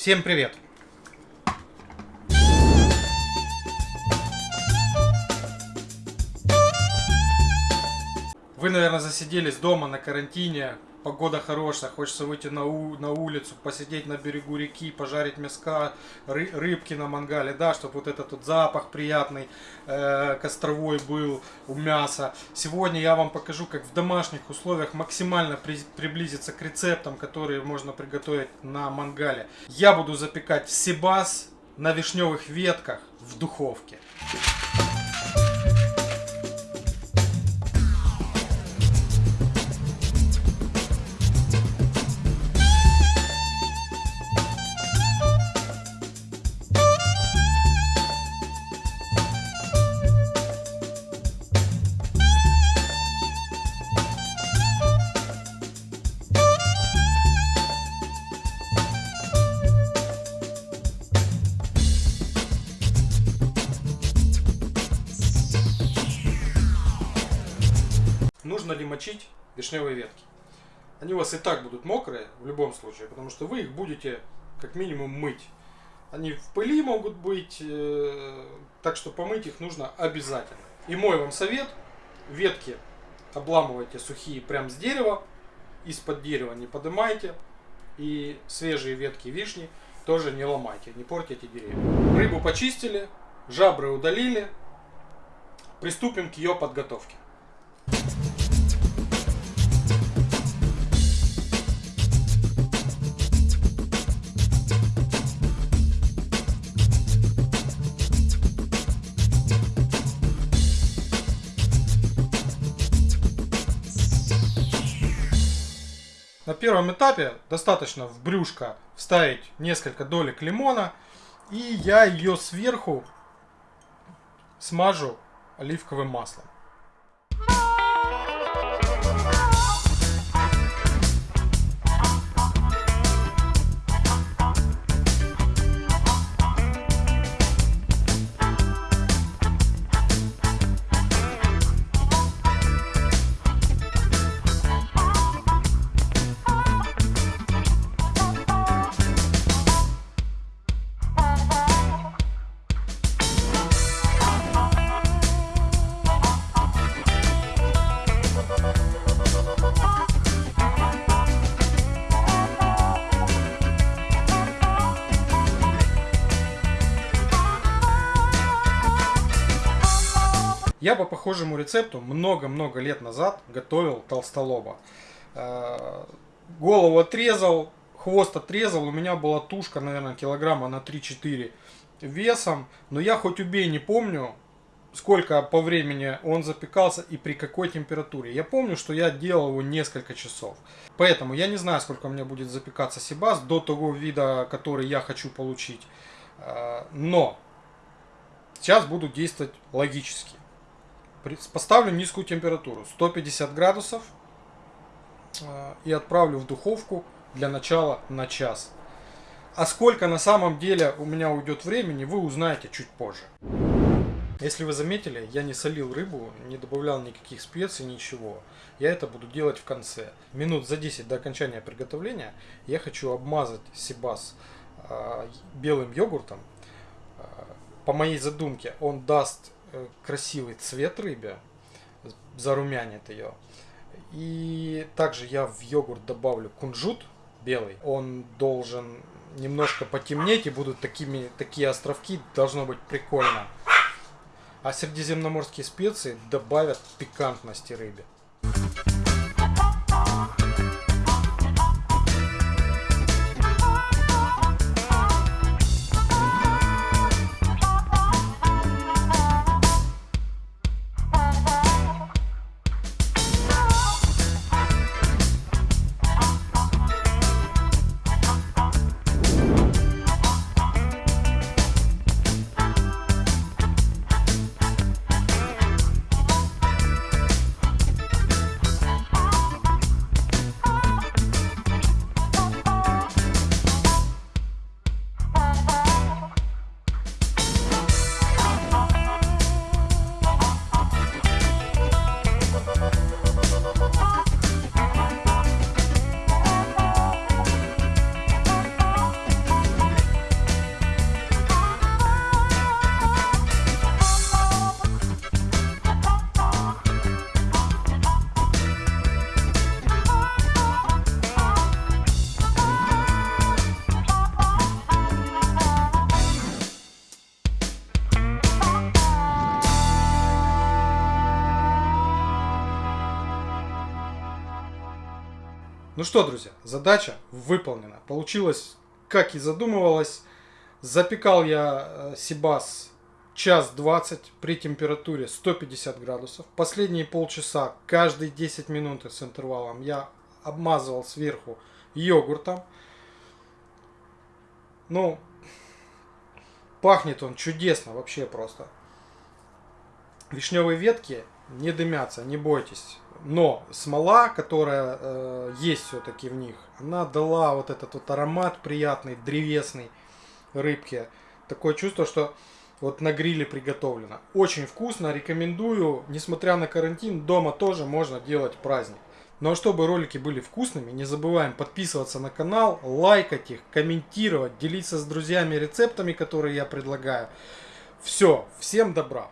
Всем привет! Вы, наверное, засиделись дома на карантине, погода хорошая, хочется выйти на, у, на улицу, посидеть на берегу реки, пожарить мяска, ры, рыбки на мангале, да, чтобы вот этот вот запах приятный, э, костровой был у мяса. Сегодня я вам покажу, как в домашних условиях максимально при, приблизиться к рецептам, которые можно приготовить на мангале. Я буду запекать сибас на вишневых ветках в духовке. Нужно ли мочить вишневые ветки. Они у вас и так будут мокрые в любом случае, потому что вы их будете как минимум мыть. Они в пыли могут быть, э, так что помыть их нужно обязательно. И мой вам совет, ветки обламывайте сухие прям с дерева, из-под дерева не поднимайте. И свежие ветки вишни тоже не ломайте, не портите деревья. Рыбу почистили, жабры удалили. Приступим к ее подготовке. На первом этапе достаточно в брюшко вставить несколько долек лимона. И я ее сверху смажу оливковым маслом. Я по похожему рецепту много-много лет назад готовил толстолоба. Э, голову отрезал, хвост отрезал, у меня была тушка, наверное, килограмма на 3-4 весом. Но я хоть убей не помню, сколько по времени он запекался и при какой температуре. Я помню, что я делал его несколько часов. Поэтому я не знаю, сколько у меня будет запекаться сибас до того вида, который я хочу получить. Э, но сейчас буду действовать логически. Поставлю низкую температуру, 150 градусов, э, и отправлю в духовку для начала на час. А сколько на самом деле у меня уйдет времени, вы узнаете чуть позже. Если вы заметили, я не солил рыбу, не добавлял никаких специй, ничего. Я это буду делать в конце. Минут за 10 до окончания приготовления я хочу обмазать сибас э, белым йогуртом. Э, по моей задумке он даст красивый цвет рыбе, зарумянит ее. И также я в йогурт добавлю кунжут белый. Он должен немножко потемнеть и будут такими, такие островки, должно быть прикольно. А средиземноморские специи добавят пикантности рыбе. Ну что, друзья, задача выполнена. Получилось, как и задумывалось. Запекал я э, сибас час 20 при температуре 150 градусов. Последние полчаса, каждые 10 минут с интервалом я обмазывал сверху йогуртом. Ну, пахнет он чудесно вообще просто. Вишневые ветки не дымятся, не бойтесь. Но смола, которая э, есть все-таки в них, она дала вот этот вот аромат приятный, древесный рыбки. Такое чувство, что вот на гриле приготовлено. Очень вкусно, рекомендую. Несмотря на карантин, дома тоже можно делать праздник. Ну а чтобы ролики были вкусными, не забываем подписываться на канал, лайкать их, комментировать, делиться с друзьями рецептами, которые я предлагаю. Все, всем добра!